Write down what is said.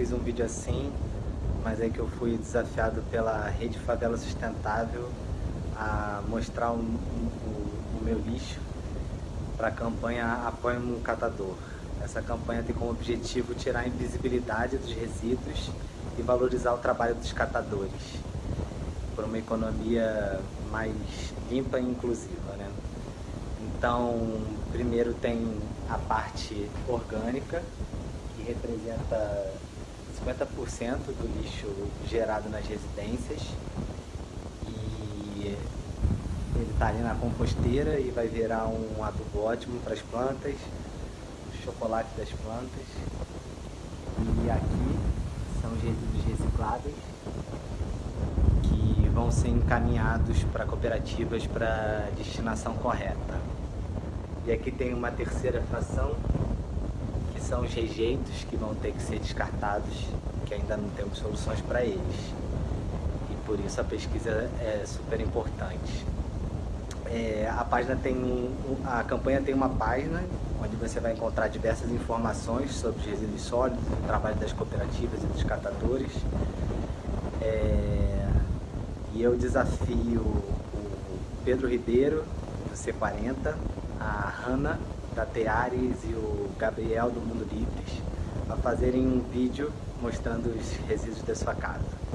fiz um vídeo assim, mas é que eu fui desafiado pela Rede Favela Sustentável a mostrar o, o, o meu lixo para a campanha Apoie um Catador. Essa campanha tem como objetivo tirar a invisibilidade dos resíduos e valorizar o trabalho dos catadores por uma economia mais limpa e inclusiva. Né? Então, primeiro tem a parte orgânica, que representa 50% do lixo gerado nas residências. E ele está ali na composteira e vai virar um adubo ótimo para as plantas, chocolate das plantas. E aqui são os resíduos recicláveis que vão ser encaminhados para cooperativas para destinação correta. E aqui tem uma terceira fração, são os rejeitos que vão ter que ser descartados, que ainda não temos soluções para eles. E por isso a pesquisa é super importante. É, a página tem um, a campanha tem uma página onde você vai encontrar diversas informações sobre os resíduos sólidos, o trabalho das cooperativas e dos catadores. É, e eu desafio o Pedro Ribeiro, do C40, a Hanna, da Teares e o Gabriel, do Mundo Livres, a fazerem um vídeo mostrando os resíduos da sua casa.